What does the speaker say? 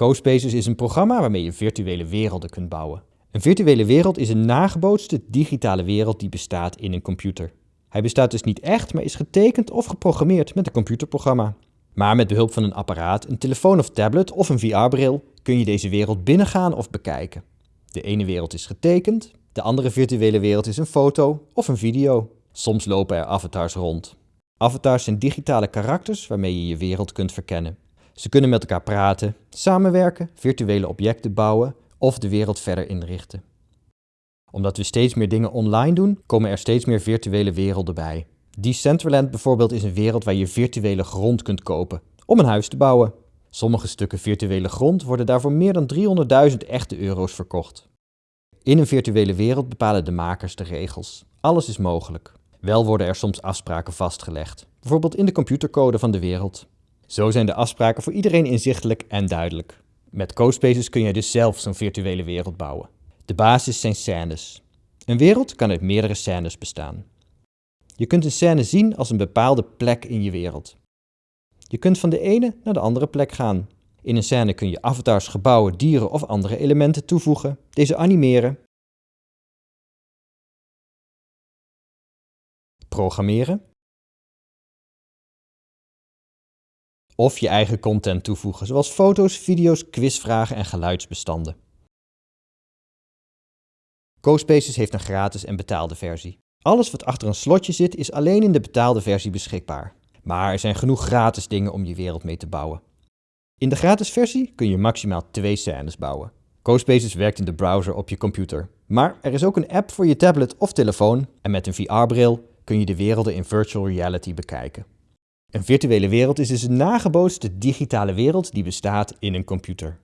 CoSpaces is een programma waarmee je virtuele werelden kunt bouwen. Een virtuele wereld is een nagebootste digitale wereld die bestaat in een computer. Hij bestaat dus niet echt, maar is getekend of geprogrammeerd met een computerprogramma. Maar met behulp van een apparaat, een telefoon of tablet of een VR-bril kun je deze wereld binnengaan of bekijken. De ene wereld is getekend, de andere virtuele wereld is een foto of een video. Soms lopen er avatars rond. Avatars zijn digitale karakters waarmee je je wereld kunt verkennen. Ze kunnen met elkaar praten, samenwerken, virtuele objecten bouwen of de wereld verder inrichten. Omdat we steeds meer dingen online doen, komen er steeds meer virtuele werelden bij. Decentraland bijvoorbeeld is een wereld waar je virtuele grond kunt kopen om een huis te bouwen. Sommige stukken virtuele grond worden daarvoor meer dan 300.000 echte euro's verkocht. In een virtuele wereld bepalen de makers de regels. Alles is mogelijk. Wel worden er soms afspraken vastgelegd, bijvoorbeeld in de computercode van de wereld. Zo zijn de afspraken voor iedereen inzichtelijk en duidelijk. Met CoSpaces kun je dus zelf zo'n virtuele wereld bouwen. De basis zijn scènes. Een wereld kan uit meerdere scènes bestaan. Je kunt een scène zien als een bepaalde plek in je wereld. Je kunt van de ene naar de andere plek gaan. In een scène kun je avatars, gebouwen, dieren of andere elementen toevoegen, deze animeren, programmeren of je eigen content toevoegen, zoals foto's, video's, quizvragen en geluidsbestanden. CoSpaces heeft een gratis en betaalde versie. Alles wat achter een slotje zit is alleen in de betaalde versie beschikbaar. Maar er zijn genoeg gratis dingen om je wereld mee te bouwen. In de gratis versie kun je maximaal twee scènes bouwen. CoSpaces werkt in de browser op je computer. Maar er is ook een app voor je tablet of telefoon en met een VR-bril kun je de werelden in virtual reality bekijken. Een virtuele wereld is dus een nagebootste digitale wereld die bestaat in een computer.